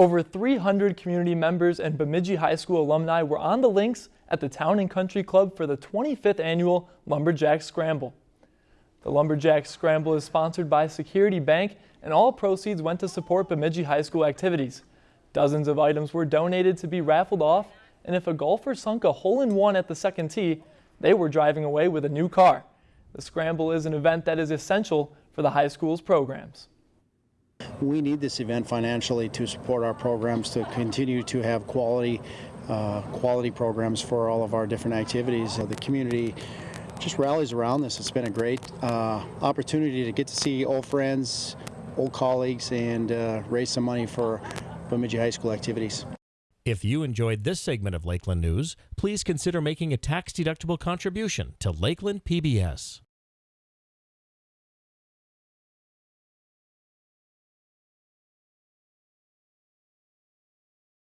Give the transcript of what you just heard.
Over 300 community members and Bemidji High School alumni were on the links at the Town and Country Club for the 25th annual Lumberjack Scramble. The Lumberjack Scramble is sponsored by Security Bank and all proceeds went to support Bemidji High School activities. Dozens of items were donated to be raffled off and if a golfer sunk a hole-in-one at the second tee, they were driving away with a new car. The Scramble is an event that is essential for the high school's programs. We need this event financially to support our programs to continue to have quality uh, quality programs for all of our different activities. Uh, the community just rallies around this. It's been a great uh, opportunity to get to see old friends, old colleagues, and uh, raise some money for Bemidji High School activities. If you enjoyed this segment of Lakeland News, please consider making a tax-deductible contribution to Lakeland PBS.